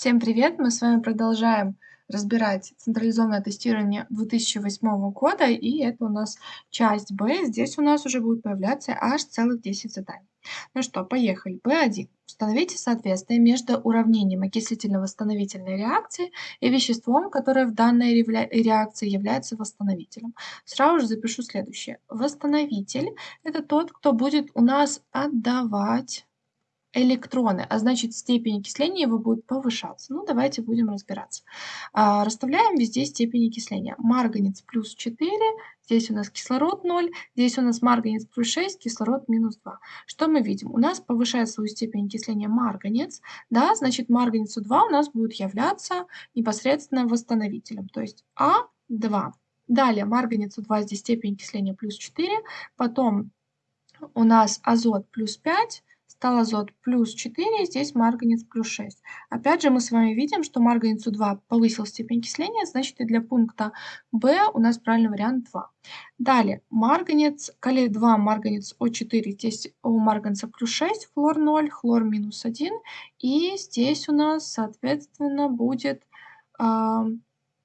Всем привет! Мы с вами продолжаем разбирать централизованное тестирование 2008 года, и это у нас часть Б. Здесь у нас уже будет появляться аж целых 10 заданий. Ну что, поехали. Б1. Установите соответствие между уравнением окислительно-восстановительной реакции и веществом, которое в данной реакции является восстановителем. Сразу же запишу следующее. Восстановитель – это тот, кто будет у нас отдавать электроны, а значит степень окисления его будет повышаться. Ну, давайте будем разбираться. А, расставляем везде степень окисления. Марганец плюс 4, здесь у нас кислород 0, здесь у нас марганец плюс 6, кислород минус 2. Что мы видим? У нас повышает свою степень окисления марганец, да, значит марганецу 2 у нас будет являться непосредственно восстановителем, то есть А2. Далее марганецу 2 здесь степень окисления плюс 4, потом у нас азот плюс 5, стал азот плюс 4, здесь марганец плюс 6. Опять же, мы с вами видим, что марганецу 2 повысил степень окисления, значит и для пункта В у нас правильный вариант 2. Далее, марганец, калий 2, марганец О4, здесь у марганца плюс 6, хлор 0, хлор минус 1. И здесь у нас, соответственно, будет э,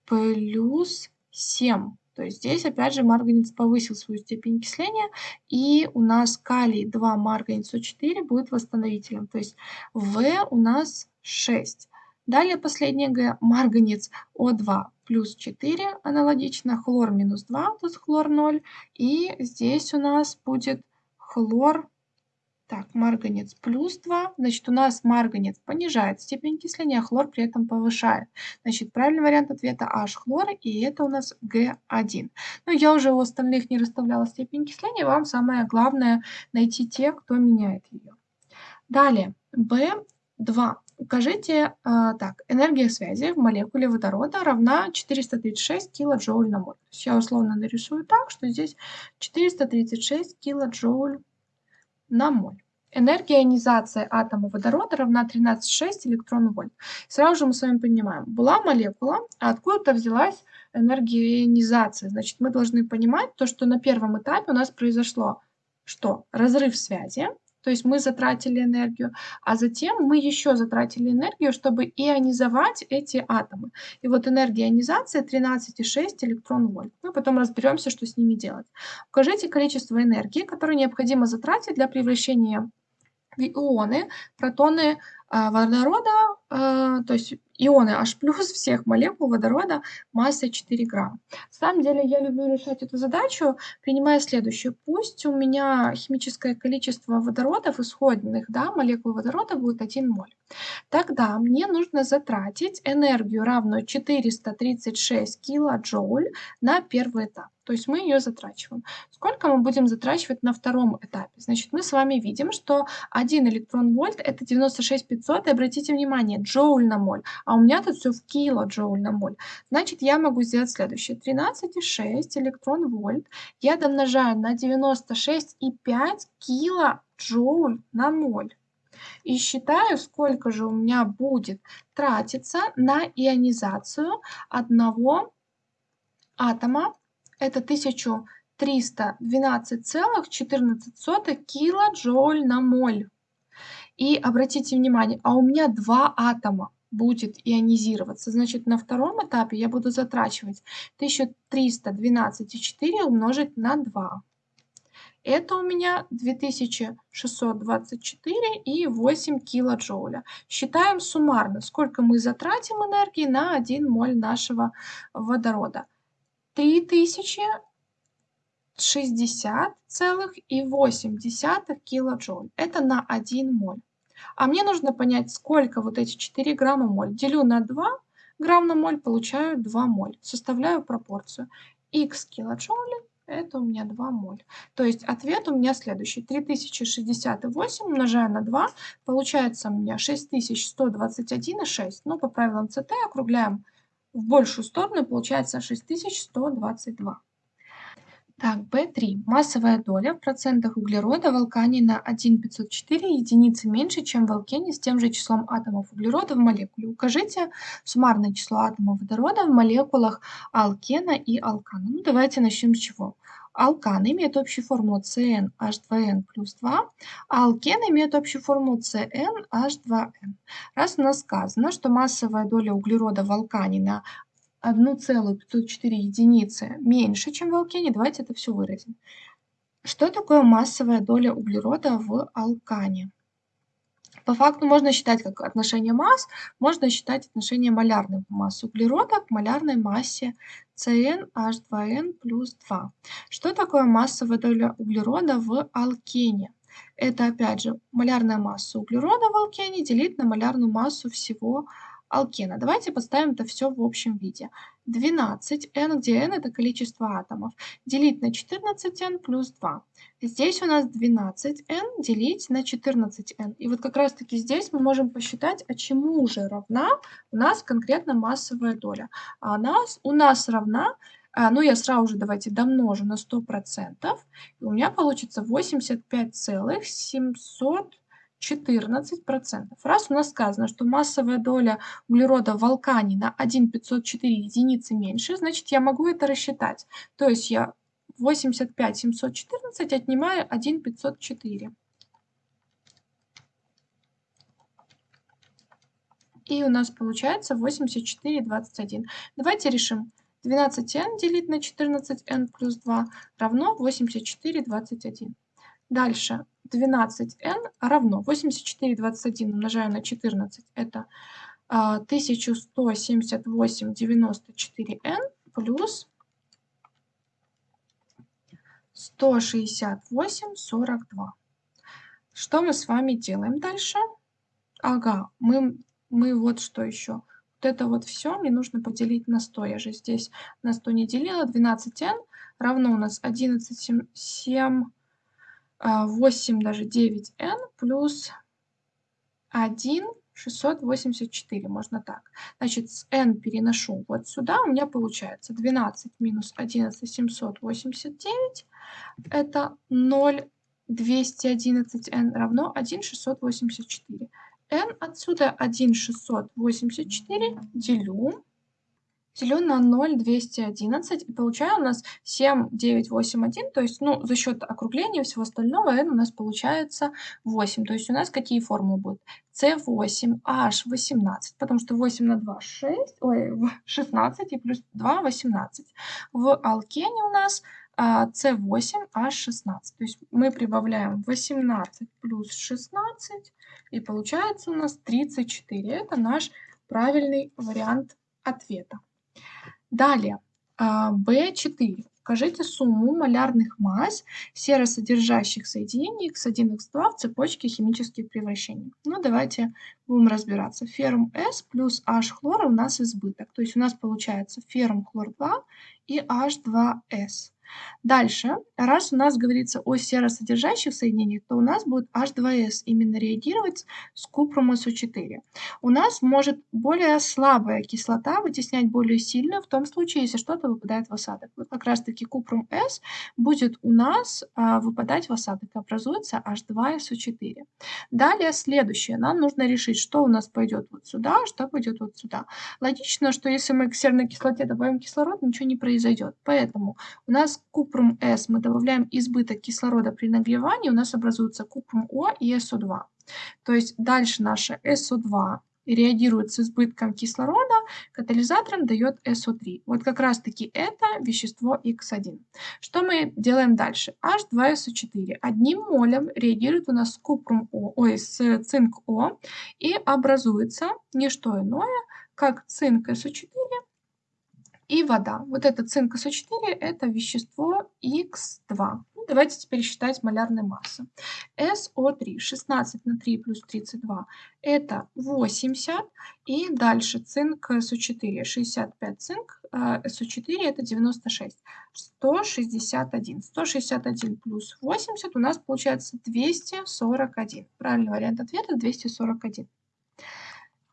плюс 7. То есть здесь опять же марганец повысил свою степень окисления, и у нас калий 2 марганец О4 будет восстановителем. То есть В у нас 6. Далее последнее Г, марганец О2 плюс 4, аналогично, хлор минус 2, то хлор 0. И здесь у нас будет хлор так, марганец плюс 2. Значит, у нас марганец понижает степень окисления, а хлор при этом повышает. Значит, правильный вариант ответа H-хлор, и это у нас Г1. Но я уже у остальных не расставляла степень окисления. Вам самое главное найти те, кто меняет ее. Далее, B2. Укажите, а, так, энергия связи в молекуле водорода равна 436 килоджоуль на моль. То есть я условно нарисую так, что здесь 436 килоджоуль на моль. Энергия ионизации атома водорода равна 13,6 электрон-вольт. Сразу же мы с вами понимаем, была молекула, а откуда-то взялась энергия ионизации. Значит, мы должны понимать то, что на первом этапе у нас произошло что? Разрыв связи, то есть мы затратили энергию, а затем мы еще затратили энергию, чтобы ионизовать эти атомы. И вот энергия ионизации 13,6 электрон-вольт. Мы потом разберемся, что с ними делать. Укажите количество энергии, которое необходимо затратить для превращения ионы, протоны а, водорода, а, то есть ионы H+, всех молекул водорода массой 4 грамма. На самом деле я люблю решать эту задачу, принимая следующую. Пусть у меня химическое количество водородов исходных, да, молекул водорода будет 1 моль. Тогда мне нужно затратить энергию, равную 436 килоджоуль на первый этап. То есть мы ее затрачиваем. Сколько мы будем затрачивать на втором этапе? Значит, мы с вами видим, что 1 электрон-вольт это 96 500. И обратите внимание, джоуль на моль. А у меня тут все в килоджоуль на моль. Значит, я могу сделать следующее. 13,6 электрон-вольт я домножаю на 96,5 килоджоуль на моль. И считаю, сколько же у меня будет тратиться на ионизацию одного атома это 1312,14 килоджоуль на моль. И обратите внимание, а у меня два атома будет ионизироваться. Значит, на втором этапе я буду затрачивать 1312,4 умножить на 2. Это у меня 2624 и 8 килоджоуля. Считаем суммарно, сколько мы затратим энергии на 1 моль нашего водорода. 3060,8 килоджоуль. Это на 1 моль. А мне нужно понять, сколько вот эти 4 грамма моль. Делю на 2 грамм на моль, получаю 2 моль. Составляю пропорцию. Х килоджоулей это у меня 2 моль. То есть ответ у меня следующий. 3068 умножаю на 2, получается у меня 6121,6. Ну, по правилам ЦТ округляем в большую сторону получается 6122. Так, B3. Массовая доля в процентах углерода в алкане на 1,504 единицы меньше, чем в алкене с тем же числом атомов углерода в молекуле. Укажите суммарное число атомов водорода в молекулах алкена и алкана. Ну, давайте начнем с чего. Алкан имеет общую формулу CnH2n плюс 2, а алкен имеет общую формулу CnH2n. Раз у нас сказано, что массовая доля углерода в алкане на 1,504 единицы меньше, чем в алкене, давайте это все выразим. Что такое массовая доля углерода в алкане? По факту можно считать как отношение масс, можно считать отношение малярной массы углерода к малярной массе CnH2n плюс 2. Что такое массовая доля углерода в алкене? Это опять же малярная масса углерода в алкене делить на малярную массу всего алкена. Давайте поставим это все в общем виде. 12n, где n это количество атомов, делить на 14n плюс 2. Здесь у нас 12n делить на 14n. И вот как раз таки здесь мы можем посчитать, а чему же равна у нас конкретно массовая доля. А она у нас равна, а, ну я сразу же давайте домножу на 100%, и у меня получится 85,700 14%. Раз у нас сказано, что массовая доля углерода в алкане на 1,504 единицы меньше, значит я могу это рассчитать. То есть я 85 714 отнимаю 1,504. И у нас получается 84,21. Давайте решим. 12n делить на 14n плюс 2 равно 84,21. Дальше 12n равно 84, 21 умножаем на 14, это 1178 94n плюс 168 42. Что мы с вами делаем дальше? Ага, мы, мы вот что еще. Вот это вот все мне нужно поделить на 100. Я же здесь на 100 не делила. 12n равно у нас 11, 7, 7 8 даже 9n плюс 1 684, можно так. Значит, с n переношу вот сюда, у меня получается 12 минус 11 789, это 0 211n равно 1 684. n отсюда 1 684 делю делю на 0,211 и получаю у нас 7,981, то есть, ну, за счет округления всего остального n у нас получается 8. То есть у нас какие формулы будут? C8H18, потому что 8 на 2 6, ой, 16 и плюс 2 18. В алкене у нас а, C8H16. То есть мы прибавляем 18 плюс 16 и получается у нас 34. Это наш правильный вариант ответа. Далее, B4. А, Укажите сумму малярных масс серосодержащих соединений X1, X2 в цепочке химических превращений. Ну, давайте будем разбираться. Феррум S плюс H хлора у нас избыток. То есть у нас получается феррум хлор 2 и H2S. Дальше, раз у нас говорится о серосодержащих соединениях, то у нас будет H2S именно реагировать с купром SO4. У нас может более слабая кислота вытеснять более сильную в том случае, если что-то выпадает в осадок. Вот как раз таки купром S будет у нас а, выпадать в осадок, образуется H2SO4. Далее следующее, нам нужно решить, что у нас пойдет вот сюда, что пойдет вот сюда. Логично, что если мы к серной кислоте добавим кислород, ничего не произойдет. Поэтому у нас С мы добавляем избыток кислорода при нагревании, у нас образуется купрум О и СО2. То есть дальше наше СО2 реагирует с избытком кислорода, катализатором дает СО3. Вот как раз таки это вещество Х1. Что мы делаем дальше? H2SO4 одним молем реагирует у нас с купрум О, ой, с цинк О и образуется не что иное, как цинк СО4 и вода. Вот это цинк СО4 это вещество Х2. Ну, давайте теперь считать малярные массы. СО3 16 на 3 плюс 32 это 80. И дальше цинк СО4 65 цинк, СО4 это 96. 161. 161 плюс 80 у нас получается 241. Правильный вариант ответа 241.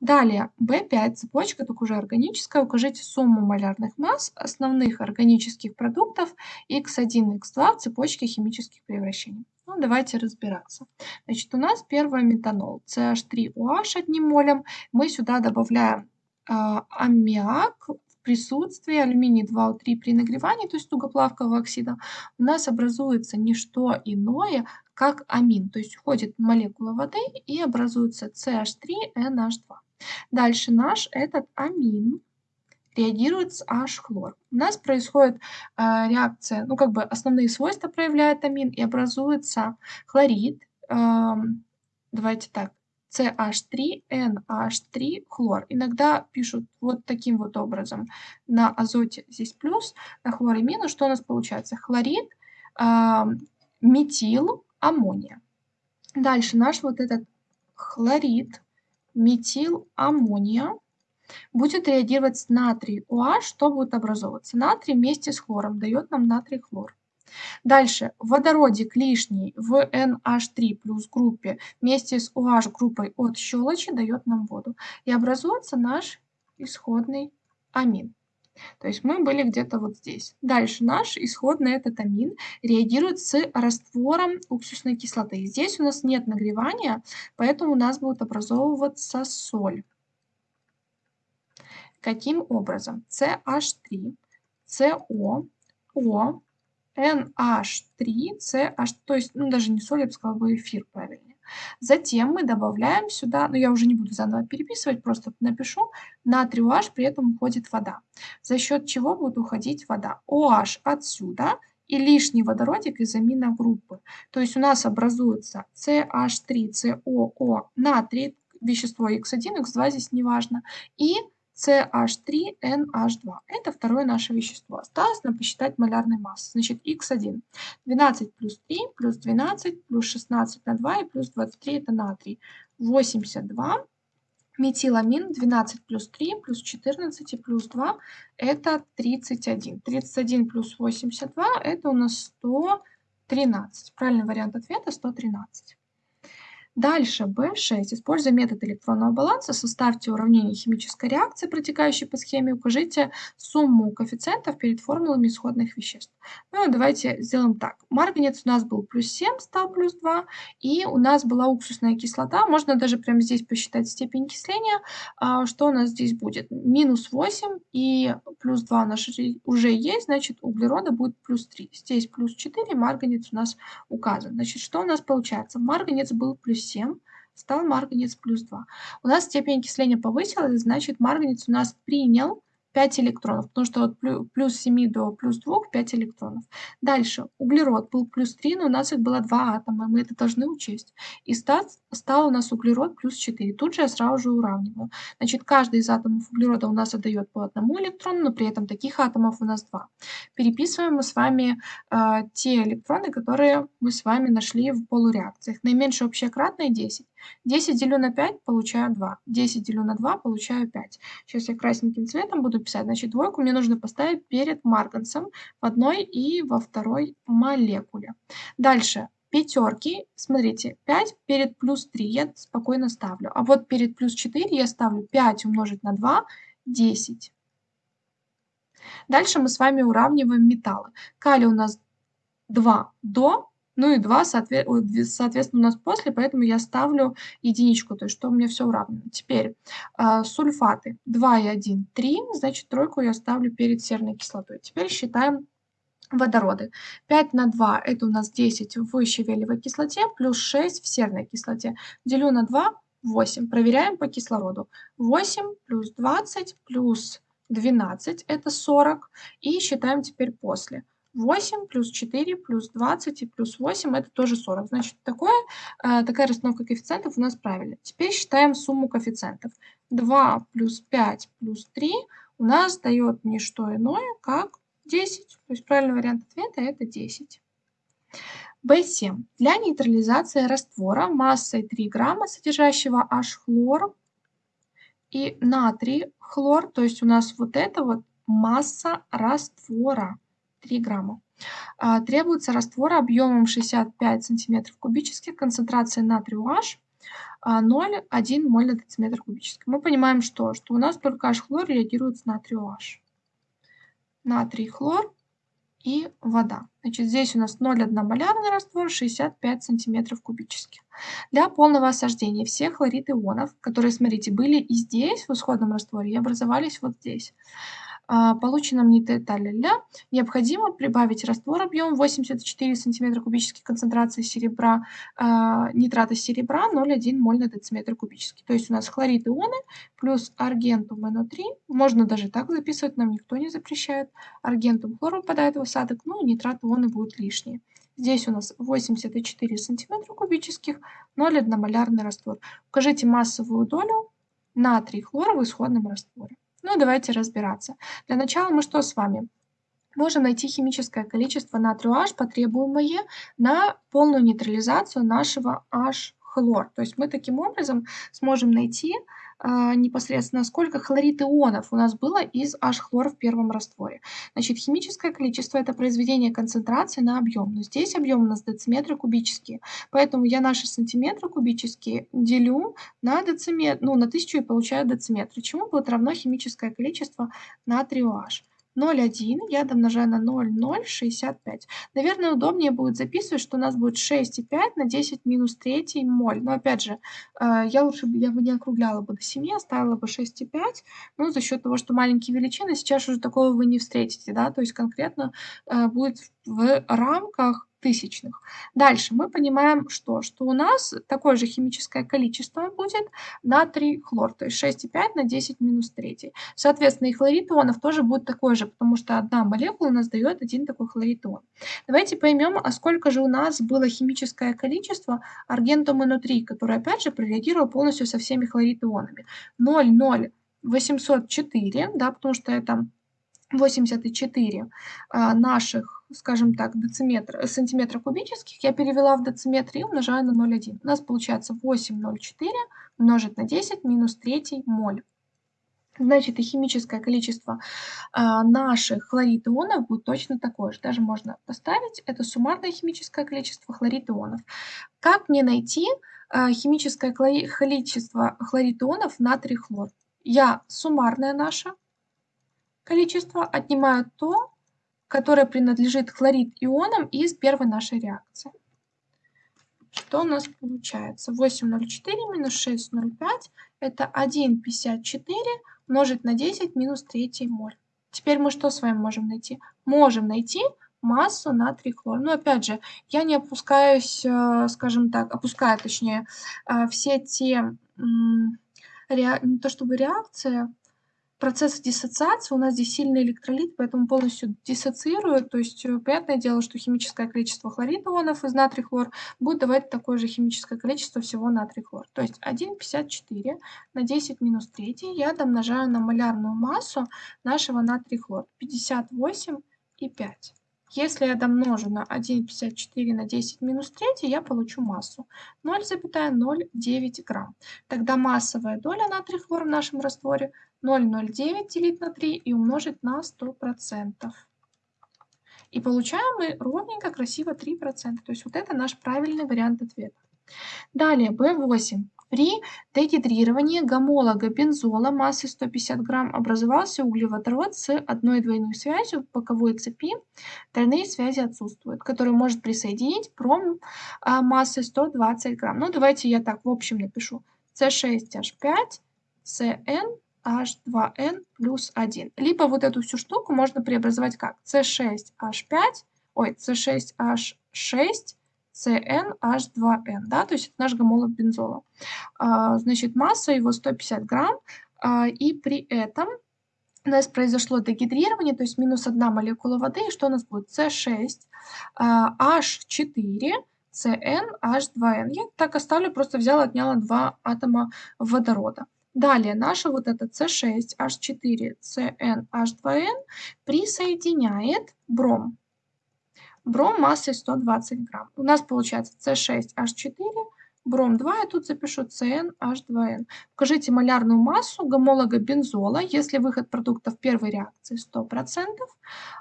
Далее, B5 цепочка, только уже органическая. Укажите сумму малярных масс основных органических продуктов X1 X2 в цепочке химических превращений. Ну, давайте разбираться. Значит, у нас первое метанол, CH3OH одним молем. Мы сюда добавляем э, аммиак в присутствии алюминий 2О3 при нагревании, то есть тугоплавкового оксида. У нас образуется не что иное, как амин. То есть уходит молекула воды и образуется CH3NH2. Дальше наш этот амин реагирует с H-хлор. У нас происходит э, реакция, ну как бы основные свойства проявляет амин и образуется хлорид. Э, давайте так, CH3NH3 хлор. Иногда пишут вот таким вот образом. На азоте здесь плюс, на хлоре минус. Что у нас получается? Хлорид, э, метил, аммония. Дальше наш вот этот хлорид метиламмония будет реагировать с натрий OH, что будет образовываться? Натрий вместе с хлором дает нам натрий хлор. Дальше, водородик лишний в NH3 плюс группе вместе с OH группой от щелочи дает нам воду. И образуется наш исходный амин. То есть мы были где-то вот здесь. Дальше наш исходный этот амин реагирует с раствором уксусной кислоты. Здесь у нас нет нагревания, поэтому у нас будет образовываться соль. Каким образом? CH3, CO, O, NH3, CH, то есть, ну даже не соль, я бы сказала бы эфир правильнее. Затем мы добавляем сюда, ну я уже не буду заново переписывать, просто напишу, натрий OH, при этом уходит вода. За счет чего будет уходить вода? OH отсюда и лишний водородик из аминогруппы. То есть у нас образуется CH3COO натрий, вещество X1, X2 здесь не важно, и CH3NH2. Это второе наше вещество. Осталось нам посчитать малярной массы. Значит, X1. 12 плюс 3 плюс 12 плюс 16 на 2 и плюс 23 это натрий. 82. Метиламин 12 плюс 3 плюс 14 и плюс 2 это 31. 31 плюс 82 это у нас 113. Правильный вариант ответа 113. Дальше, B6. Используя метод электронного баланса, составьте уравнение химической реакции, протекающей по схеме, укажите сумму коэффициентов перед формулами исходных веществ. Ну, давайте сделаем так. Марганец у нас был плюс 7, стал плюс 2, и у нас была уксусная кислота. Можно даже прямо здесь посчитать степень окисления. А, что у нас здесь будет? Минус 8 и плюс 2 у уже есть, значит, углерода будет плюс 3. Здесь плюс 4, марганец у нас указан. Значит, что у нас получается? Марганец был плюс 7, стал марганец плюс 2. У нас степень окисления повысилась, значит марганец у нас принял 5 электронов, потому что от плюс 7 до плюс 2 5 электронов. Дальше, углерод был плюс 3, но у нас их было 2 атома, мы это должны учесть. И стал, стал у нас углерод плюс 4. Тут же я сразу же уравниваю. Значит, каждый из атомов углерода у нас отдает по одному электрону, но при этом таких атомов у нас 2. Переписываем мы с вами э, те электроны, которые мы с вами нашли в полуреакциях. Наименьшее общее кратное 10. 10 делю на 5, получаю 2. 10 делю на 2, получаю 5. Сейчас я красненьким цветом буду писать. Значит, двойку мне нужно поставить перед марганцем в одной и во второй молекуле. Дальше. Пятерки, смотрите, 5 перед плюс 3 я спокойно ставлю. А вот перед плюс 4 я ставлю 5 умножить на 2, 10. Дальше мы с вами уравниваем металлы. Калий у нас 2 до, ну и 2, соответственно, у нас после, поэтому я ставлю единичку, то есть что у меня все уравнено. Теперь э, сульфаты 2 и 1, 3, значит тройку я ставлю перед серной кислотой. Теперь считаем водороды. 5 на 2 это у нас 10 в щавелевой кислоте, плюс 6 в серной кислоте. Делю на 2, 8. Проверяем по кислороду. 8 плюс 20 плюс 12 это 40. И считаем теперь после. 8 плюс 4 плюс 20 и плюс 8 это тоже 40. Значит, такое, э, такая расстановка коэффициентов у нас правильная. Теперь считаем сумму коэффициентов. 2 плюс 5 плюс 3 у нас дает не что иное, как 10. То есть правильный вариант ответа это 10. B7. Для нейтрализации раствора массой 3 грамма, содержащего H-хлор и натрий хлор, то есть у нас вот это вот масса раствора. 3 грамма. А, требуется раствор объемом 65 сантиметров кубических, концентрация натрия OH 0,1 моль на дециметр кубический. Мы понимаем, что, что у нас только H-хлор реагирует с натрию H. Натрий, хлор и вода. Значит, здесь у нас 0,1 малярный раствор, 65 сантиметров кубических. Для полного осаждения всех хлорид ионов, которые, смотрите, были и здесь, в исходном растворе, и образовались вот здесь, а, полученном нитеталля необходимо прибавить раствор объем 84 см кубических концентрации серебра, а, нитрата серебра 0,1 моль на дециметр кубический. То есть у нас хлорид ионы плюс аргентум НО3, можно даже так записывать, нам никто не запрещает. Аргентум хлор выпадает в осадок, ну и нитрат ионы будут лишние. Здесь у нас 84 см кубических, 0,1 малярный раствор. Укажите массовую долю натрий хлора в исходном растворе. Ну, давайте разбираться. Для начала мы что с вами? Можем найти химическое количество натрию H, потребуемое на полную нейтрализацию нашего H-хлор. То есть мы таким образом сможем найти а, непосредственно сколько хлорид ионов у нас было из H-хлора в первом растворе. Значит, химическое количество – это произведение концентрации на объем. Но здесь объем у нас дециметры кубические. Поэтому я наши сантиметры кубические делю на дециметр, ну, на тысячу и получаю дециметры. Чему будет равно химическое количество натрию H. 0,1 я домножаю на 0,065. Наверное, удобнее будет записывать, что у нас будет 6,5 на 10 минус 3 моль. Но опять же, э, я лучше я бы не округляла бы до 7, оставила бы 6,5. Ну, за счет того, что маленькие величины, сейчас уже такого вы не встретите. Да? То есть конкретно э, будет в рамках тысячных. Дальше мы понимаем, что, что у нас такое же химическое количество будет натрий хлор, то есть 6,5 на 10 минус 3. Соответственно, и хлорид ионов тоже будет такой же, потому что одна молекула у нас дает один такой хлорид ион. Давайте поймем, а сколько же у нас было химическое количество аргентума внутри, который опять же прореагировал полностью со всеми хлорид ионами. 0,0804, да, потому что это 84 а, наших, скажем так, дециметра, сантиметра кубических я перевела в дециметр и умножаю на 0,1. У нас получается 8,04 умножить на 10 минус 3 моль. Значит, и химическое количество а, наших хлорид ионов будет точно такое же. Даже можно поставить, это суммарное химическое количество хлорид ионов. Как мне найти а, химическое количество хлорид ионов натрий хлор? Я суммарное наше количество, отнимаю то, которое принадлежит хлорид ионам из первой нашей реакции. Что у нас получается? 8,04 минус 6,05 это 1,54 умножить на 10 минус 3 моль. Теперь мы что с вами можем найти? Можем найти массу натрий хлор. Но опять же, я не опускаюсь, э, скажем так, опускаю точнее э, все те, не то чтобы реакции, процесс диссоциации, у нас здесь сильный электролит, поэтому полностью диссоциирует. То есть, э, понятное дело, что химическое количество хлорид ионов из натрий хлор будет давать такое же химическое количество всего натрий хлор. То есть 1,54 на 10 минус 3 я домножаю на малярную массу нашего натрий хлор 58,5. Если я домножу на 1,54 на 10 минус 3, я получу массу 0,09 грамм. Тогда массовая доля натрий хлор в нашем растворе 0,09 делить на 3 и умножить на 100%. И получаем мы ровненько, красиво 3%. То есть вот это наш правильный вариант ответа. Далее, B8. При дегидрировании гомолога бензола массой 150 грамм образовался углеводород с одной двойной связью боковой цепи. Тройные связи отсутствуют, который может присоединить пром а, массой 120 грамм. Ну, давайте я так в общем напишу. C6H5, CN H2N плюс 1. Либо вот эту всю штуку можно преобразовать как C6H5, ой, C6H6, CnH2n, да, то есть это наш гомолог бензола. А, значит, масса его 150 грамм, а, и при этом у нас произошло дегидрирование, то есть минус одна молекула воды, и что у нас будет? C6, а, H4, CnH2n. Я так оставлю, просто взяла, отняла два атома водорода. Далее наша вот эта C6H4CnH2n присоединяет бром. Бром массой 120 грамм. У нас получается C6H4, бром 2, я тут запишу CnH2n. Покажите малярную массу гомолога бензола, если выход продукта в первой реакции 100%,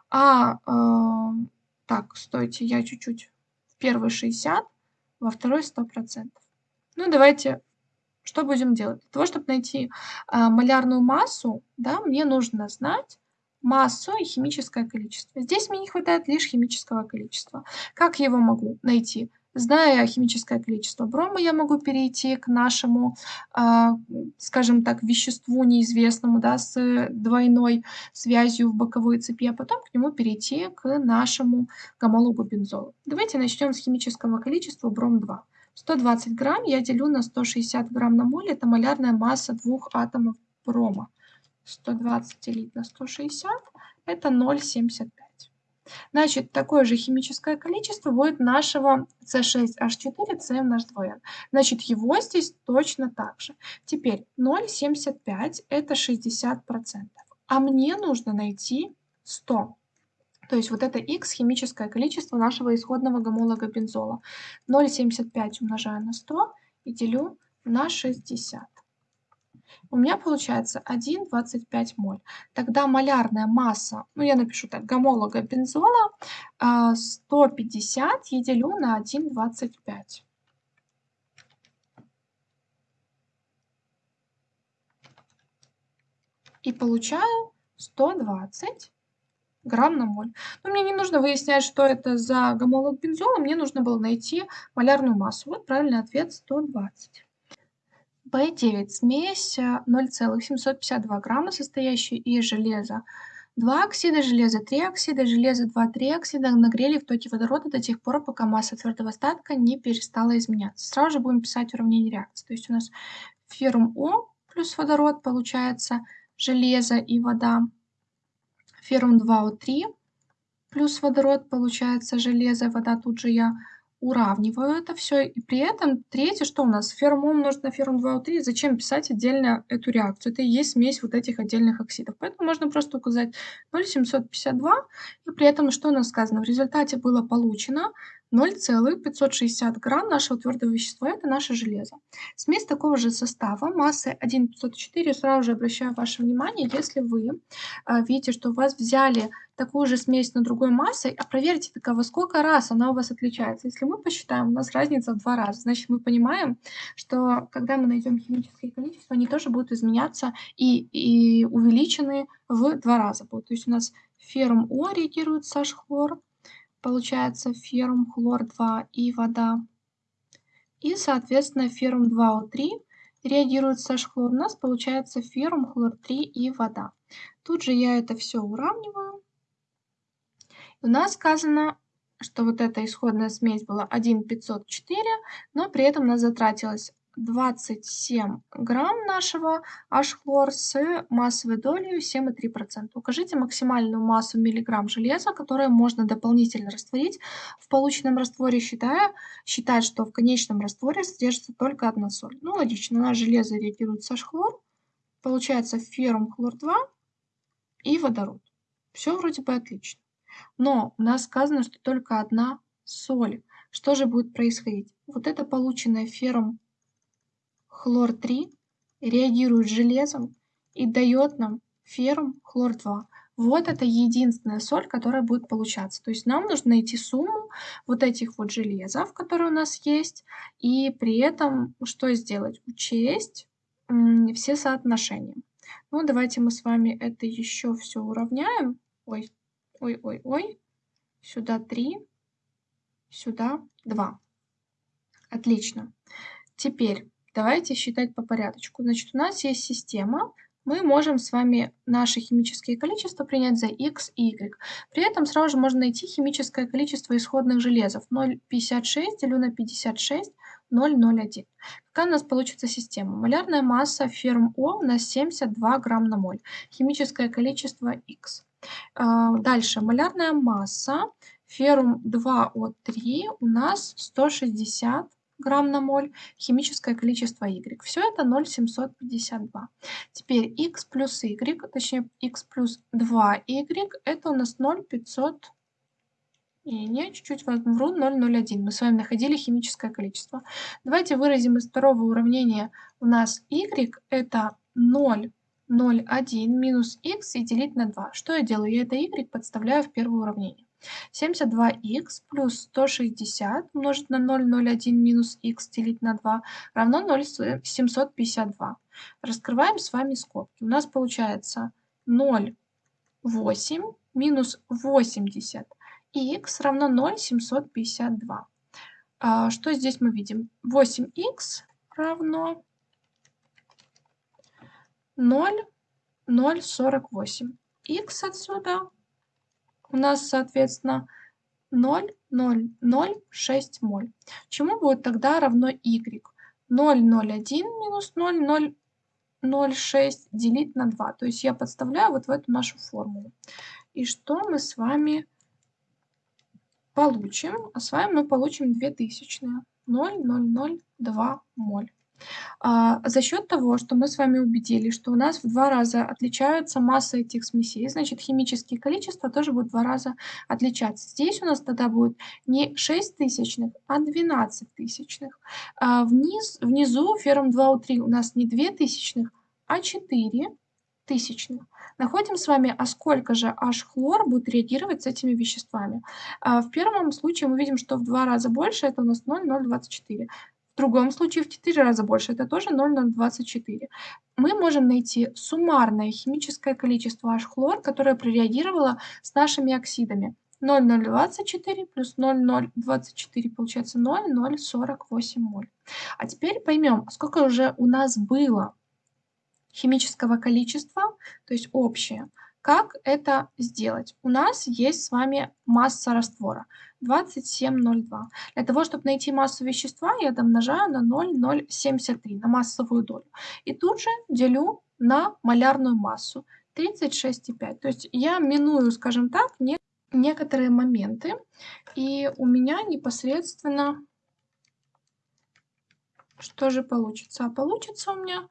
а, э, так, стойте, я чуть-чуть, в первой 60, во второй 100%. Ну, давайте что будем делать? Для того, чтобы найти а, малярную массу, да, мне нужно знать массу и химическое количество. Здесь мне не хватает лишь химического количества. Как я его могу найти? Зная химическое количество брома, я могу перейти к нашему, а, скажем так, веществу неизвестному, да, с двойной связью в боковой цепи, а потом к нему перейти к нашему гомологу бензола. Давайте начнем с химического количества бром-2. 120 грамм я делю на 160 грамм на моль, это малярная масса двух атомов брома. 120 делить на 160 это 0,75. Значит, такое же химическое количество будет нашего С6H4, CMH2N. Значит, его здесь точно так же. Теперь 0,75 это 60%. А мне нужно найти 100. То есть вот это X химическое количество нашего исходного гомолога бензола. 0,75 умножаю на 100 и делю на 60 у меня получается 1,25 моль. Тогда малярная масса, ну я напишу так, гомолога бензола 150 а, я делю на 1,25. И получаю 120 грамм на моль. Но мне не нужно выяснять, что это за гомолог бензола, мне нужно было найти малярную массу. Вот правильный ответ 120. Б9 смесь 0,752 э, грамма, состоящая из железа 2 оксида, железа 3 оксида, железа 2, 3 оксида нагрели в токе водорода до тех пор, пока масса твердого остатка не перестала изменяться. Сразу же будем писать уравнение реакции. То есть у нас феррум О плюс водород получается железо и вода. Феррум 2О3 плюс водород получается железо, вода тут же я уравниваю это все. И при этом третье, что у нас? Феррум умножить на феррум 2О3. Зачем писать отдельно эту реакцию? Это и есть смесь вот этих отдельных оксидов. Поэтому можно просто указать 0,752. И при этом что у нас сказано? В результате было получено 0,560 грамм нашего твердого вещества, это наше железо. Смесь такого же состава, массой 1,504, сразу же обращаю ваше внимание, если вы э, видите, что у вас взяли такую же смесь на другой массой, а проверьте, во сколько раз она у вас отличается. Если мы посчитаем, у нас разница в два раза, значит мы понимаем, что когда мы найдем химические количества, они тоже будут изменяться и, и увеличены в два раза. Будут. То есть у нас феррум О реагирует с H-хлор, получается феррум хлор-2 и вода. И, соответственно, феррум 2О3 реагирует с H-хлор. У нас получается феррум хлор-3 и вода. Тут же я это все уравниваю. У нас сказано, что вот эта исходная смесь была 1,504, но при этом у нас затратилось 27 грамм нашего H-хлор с массовой долей 7,3%. Укажите максимальную массу миллиграмм железа, которое можно дополнительно растворить в полученном растворе, считая, считать, что в конечном растворе содержится только одна соль. Ну, логично, у нас железо реагирует с H-хлор, получается феррум хлор-2 и водород. Все вроде бы отлично. Но у нас сказано, что только одна соль. Что же будет происходить? Вот это полученное феррум хлор-3 реагирует с железом и дает нам феррум хлор-2. Вот это единственная соль, которая будет получаться. То есть нам нужно найти сумму вот этих вот железов, которые у нас есть, и при этом что сделать? Учесть все соотношения. Ну, давайте мы с вами это еще все уравняем. Ой, ой, ой, ой. Сюда 3, сюда 2. Отлично. Теперь Давайте считать по порядочку. Значит, у нас есть система. Мы можем с вами наши химические количества принять за x и y. При этом сразу же можно найти химическое количество исходных железов. 0,56 делю на 56, 0,01. Какая у нас получится система? Малярная масса ферм О у нас 72 грамм на моль. Химическое количество x. А, дальше. Малярная масса феррум 2О3 у нас 160 грамм на моль, химическое количество Y. Все это 0,752. Теперь X плюс Y, точнее X плюс 2Y, это у нас 0,500 и не, чуть-чуть вру, 0,01. Мы с вами находили химическое количество. Давайте выразим из второго уравнения. У нас y это 0,01 минус x и делить на 2. Что я делаю? Я это y подставляю в первое уравнение. 72х плюс 160 умножить на 0,01 минус х делить на 2 равно 0,752. Раскрываем с вами скобки. У нас получается 0,8 минус 80 х равно 0,752. А, что здесь мы видим? 8х равно 0,048. х отсюда у нас, соответственно, 0,006 моль. Чему будет тогда равно y? 0,01 минус 0,006 делить на 2. То есть я подставляю вот в эту нашу формулу. И что мы с вами получим? А с вами мы получим 2000. 0,002 моль. А, за счет того, что мы с вами убедились, что у нас в два раза отличаются массы этих смесей, значит, химические количества тоже будут в два раза отличаться. Здесь у нас тогда будет не 6 тысячных, а 12 тысячных. А вниз, внизу феррум 2У3 у нас не 2 тысячных, а 4 тысячных. Находим с вами, а сколько же H-хлор будет реагировать с этими веществами. А в первом случае мы видим, что в два раза больше, это у нас 0,024. Другом случае в 4 раза больше, это тоже 0,024. Мы можем найти суммарное химическое количество H-хлор, которое прореагировало с нашими оксидами. 0,024 плюс 0,024 получается 0,048 моль. А теперь поймем, сколько уже у нас было химического количества, то есть общее. Как это сделать? У нас есть с вами масса раствора 27,02. Для того, чтобы найти массу вещества, я домножаю на 0,073, на массовую долю. И тут же делю на малярную массу 36,5. То есть я миную, скажем так, не, некоторые моменты. И у меня непосредственно что же получится? А получится у меня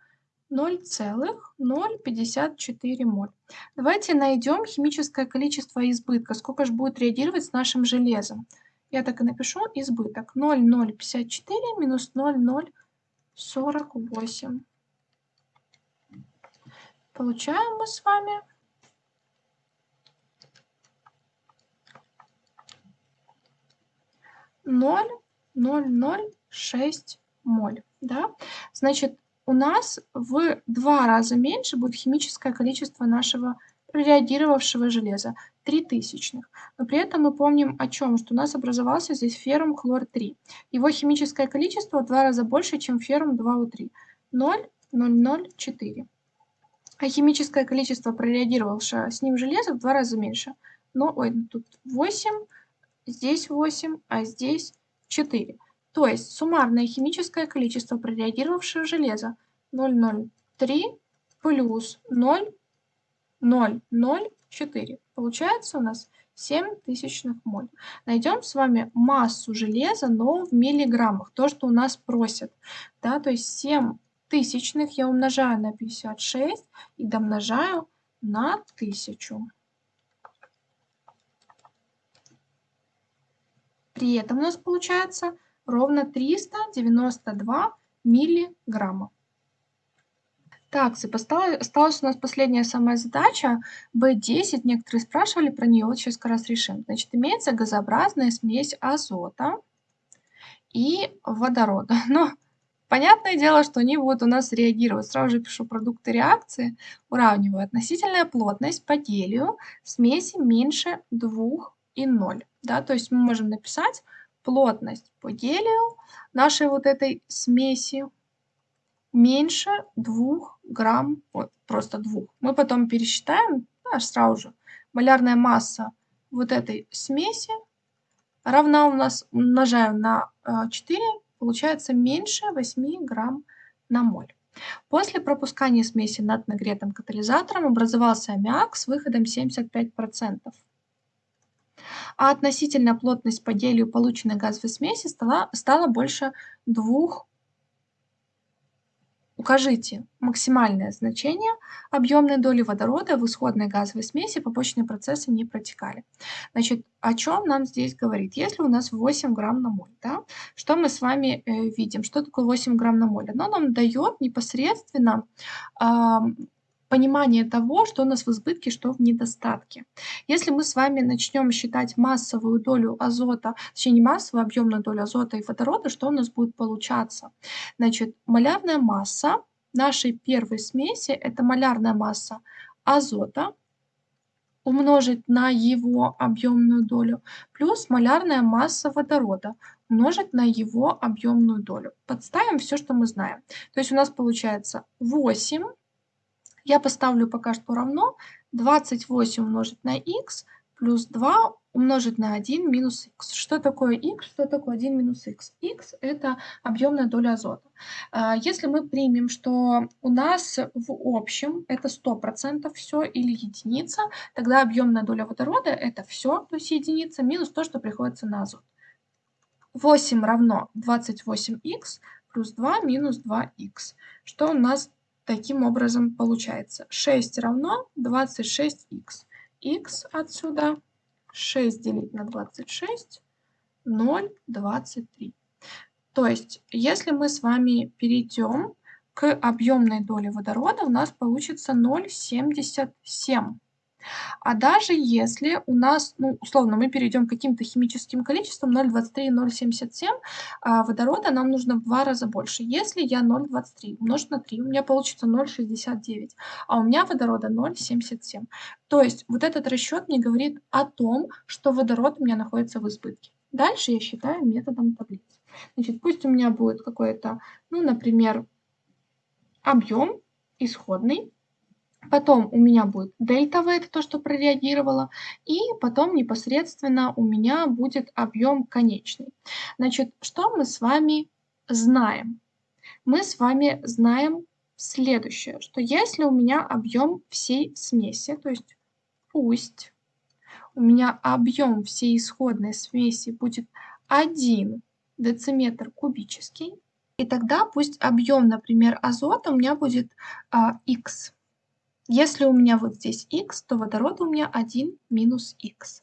0,054 моль. Давайте найдем химическое количество избытка, сколько же будет реагировать с нашим железом. Я так и напишу избыток. 0,054 минус 0,048. Получаем мы с вами ноль ноль ноль шесть моль. Да? Значит, у нас в два раза меньше будет химическое количество нашего реагировавшего железа 3 тысячных. Но при этом мы помним о чем, что у нас образовался здесь феррум хлор-3. Его химическое количество в два раза больше, чем феррум 2У3. 0,004. А химическое количество прореагировавшего с ним железа в два раза меньше. Но, ой, тут 8, здесь 8, а здесь 4. То есть суммарное химическое количество прореагировавшего железа 0,03 плюс 0,004. Получается у нас 7 тысячных моль. Найдем с вами массу железа, но в миллиграммах. То, что у нас просят. Да, то есть 7 тысячных я умножаю на 56 и домножаю на 1000. При этом у нас получается ровно 392 миллиграмма. Так, осталась у нас последняя самая задача, B10, некоторые спрашивали про нее, вот сейчас как раз решим. Значит, имеется газообразная смесь азота и водорода. Но понятное дело, что они будут у нас реагировать. Сразу же пишу продукты реакции, уравниваю относительная плотность по гелию смеси меньше 2,0. Да, то есть мы можем написать плотность по гелию нашей вот этой смеси меньше 2 грамм, вот, просто 2. Мы потом пересчитаем, аж сразу же, малярная масса вот этой смеси равна у нас, умножаем на 4, э, получается меньше 8 грамм на моль. После пропускания смеси над нагретым катализатором образовался аммиак с выходом 75% а относительная плотность по гелию полученной газовой смеси стала, стала больше 2 Укажите максимальное значение объемной доли водорода в исходной газовой смеси, побочные процессы не протекали. Значит, о чем нам здесь говорит? Если у нас 8 грамм на моль, да, что мы с вами э, видим? Что такое 8 грамм на моль? Оно нам дает непосредственно э, понимание того, что у нас в избытке, что в недостатке. Если мы с вами начнем считать массовую долю азота, точнее не массовую, а объемную долю азота и водорода, что у нас будет получаться? Значит, малярная масса нашей первой смеси – это малярная масса азота умножить на его объемную долю, плюс малярная масса водорода умножить на его объемную долю. Подставим все, что мы знаем. То есть у нас получается 8 я поставлю пока что равно 28 умножить на х плюс 2 умножить на 1 минус х. Что такое х? Что такое 1 минус х? х – это объемная доля азота. А, если мы примем, что у нас в общем это 100% все или единица, тогда объемная доля водорода – это все, то есть единица, минус то, что приходится на азот. 8 равно 28х плюс 2 минус 2х. Что у нас таким образом получается? 6 равно 26х. х отсюда 6 делить на 26, 0,23. То есть, если мы с вами перейдем к объемной доле водорода, у нас получится 0,77. А даже если у нас, ну, условно, мы перейдем к каким-то химическим количествам 0,23 и 0,77, а водорода нам нужно в два раза больше. Если я 0,23 умножить на 3, у меня получится 0,69, а у меня водорода 0,77. То есть вот этот расчет мне говорит о том, что водород у меня находится в избытке. Дальше я считаю методом таблицы. Значит, пусть у меня будет какой-то, ну, например, объем исходный, Потом у меня будет дельта V, это то, что прореагировало, и потом непосредственно у меня будет объем конечный. Значит, что мы с вами знаем? Мы с вами знаем следующее, что если у меня объем всей смеси, то есть пусть у меня объем всей исходной смеси будет 1 дециметр кубический, и тогда пусть объем, например, азота у меня будет а, x если у меня вот здесь x, то водород у меня 1 минус x.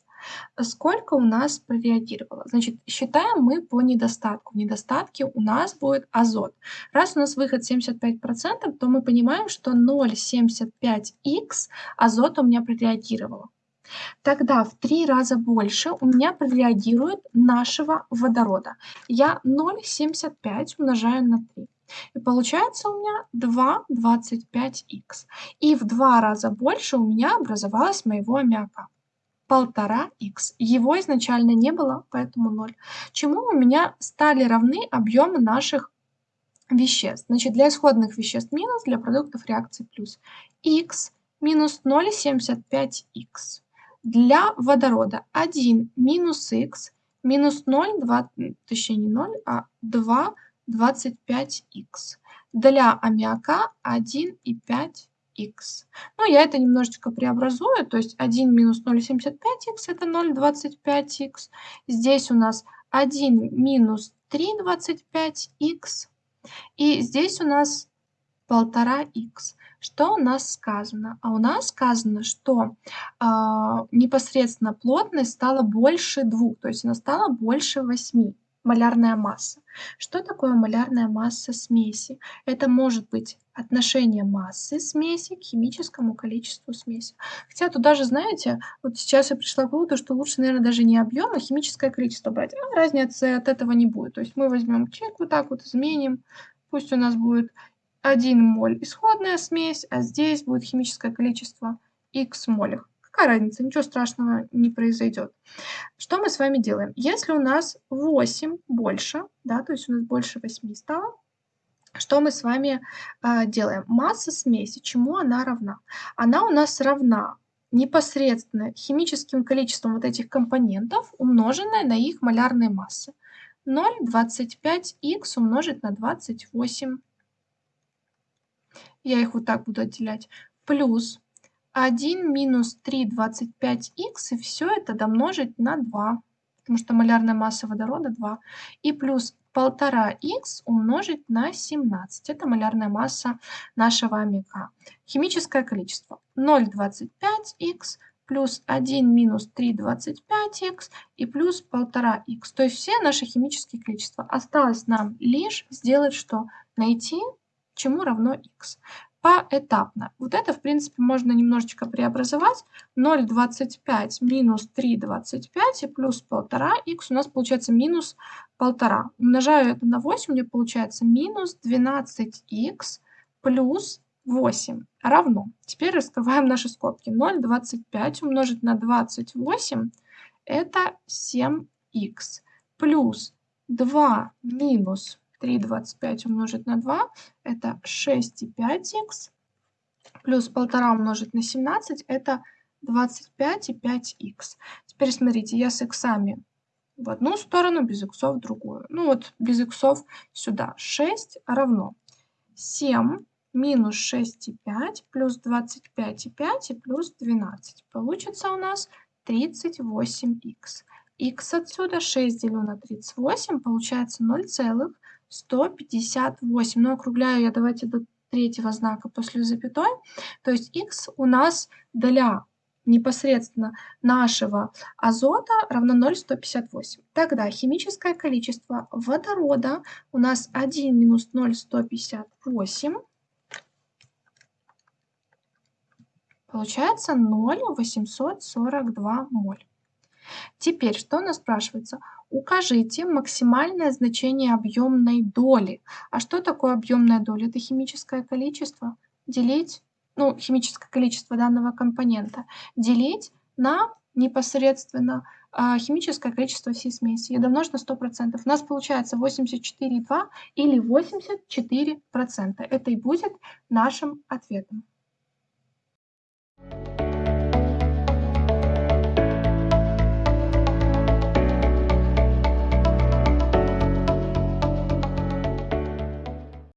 Сколько у нас прореагировало? Значит, считаем мы по недостатку. В недостатке у нас будет азот. Раз у нас выход 75%, то мы понимаем, что 0,75х азот у меня прореагировало. Тогда в три раза больше у меня прореагирует нашего водорода. Я 0,75 умножаю на 3. И получается у меня 2,25х. И в два раза больше у меня образовалось моего аммиака. Полтора х. Его изначально не было, поэтому 0. Чему у меня стали равны объемы наших веществ? Значит, для исходных веществ минус, для продуктов реакции плюс. х минус 0,75х. Для водорода 1 минус х минус 0, 2, точнее не 0, а 2 25х. Для аммиака 1,5х. Ну, я это немножечко преобразую, то есть 1 минус 0,75х это 0,25х. Здесь у нас 1 минус 3,25х. И здесь у нас 1,5х. Что у нас сказано? А у нас сказано, что э, непосредственно плотность стала больше двух, то есть она стала больше 8 малярная масса. Что такое малярная масса смеси? Это может быть отношение массы смеси к химическому количеству смеси. Хотя тут даже, знаете, вот сейчас я пришла к выводу, что лучше, наверное, даже не объем, а химическое количество брать. А разницы от этого не будет. То есть мы возьмем чек, вот так вот изменим. Пусть у нас будет 1 моль исходная смесь, а здесь будет химическое количество x молях. Какая разница, ничего страшного не произойдет. Что мы с вами делаем? Если у нас 8 больше, да, то есть у нас больше 8 стало, что мы с вами э, делаем? Масса смеси, чему она равна? Она у нас равна непосредственно химическим количеством вот этих компонентов, умноженное на их малярные массы. 0,25х умножить на 28. Я их вот так буду отделять. Плюс 1 минус 3,25х, и все это домножить на 2, потому что малярная масса водорода 2. И плюс 1,5х умножить на 17. Это малярная масса нашего аммиака. Химическое количество 0,25х плюс 1 минус 3,25х и плюс 1,5х. То есть все наши химические количества. Осталось нам лишь сделать что? Найти чему равно х. Поэтапно. Вот это, в принципе, можно немножечко преобразовать. 0,25 минус 3,25 и плюс 1,5х у нас получается минус 1,5. Умножаю это на 8, мне получается минус 12х плюс 8 равно. Теперь раскрываем наши скобки. 0,25 умножить на 28 это 7х плюс 2 минус 3,25 умножить на 2 это 6,5х плюс 1,5 умножить на 17 это 25,5х. Теперь смотрите, я с иксами в одну сторону, без иксов в другую. Ну вот без иксов сюда. 6 равно 7 минус 6,5 плюс 25,5 и плюс 12. Получится у нас 38х. х отсюда 6 делю на 38, получается 0,158. Но округляю я давайте до третьего знака после запятой. То есть х у нас для непосредственно нашего азота равно 0,158. Тогда химическое количество водорода у нас 1 минус 0,158 Получается 0,842 моль. Теперь, что у нас спрашивается? Укажите максимальное значение объемной доли. А что такое объемная доля? Это химическое количество. Делить, ну, химическое количество данного компонента. Делить на непосредственно а, химическое количество всей смеси и домножить на 100%. У нас получается 84,2 или 84%. Это и будет нашим ответом.